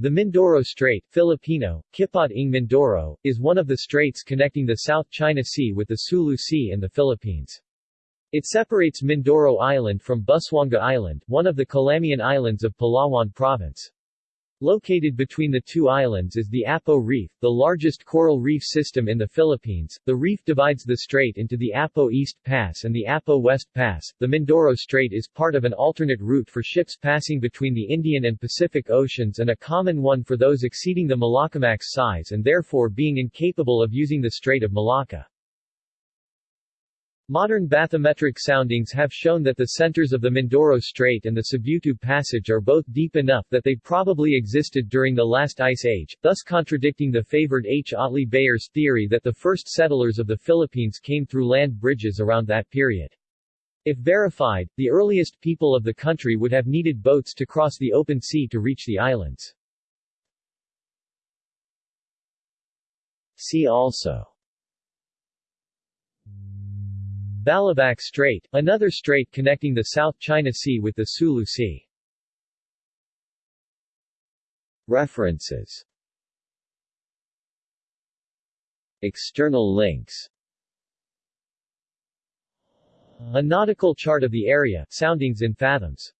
The Mindoro Strait Filipino, Kipot ng Mindoro, is one of the straits connecting the South China Sea with the Sulu Sea and the Philippines. It separates Mindoro Island from Busuanga Island, one of the Calamian Islands of Palawan Province. Located between the two islands is the Apo Reef, the largest coral reef system in the Philippines. The reef divides the strait into the Apo East Pass and the Apo West Pass. The Mindoro Strait is part of an alternate route for ships passing between the Indian and Pacific Oceans and a common one for those exceeding the Malaccamax size and therefore being incapable of using the Strait of Malacca. Modern bathymetric soundings have shown that the centers of the Mindoro Strait and the Sibutu Passage are both deep enough that they probably existed during the last ice age, thus contradicting the favored H. Otley Beyer's theory that the first settlers of the Philippines came through land bridges around that period. If verified, the earliest people of the country would have needed boats to cross the open sea to reach the islands. See also Balabac Strait, another strait connecting the South China Sea with the Sulu Sea. References. External links. A nautical chart of the area, soundings in fathoms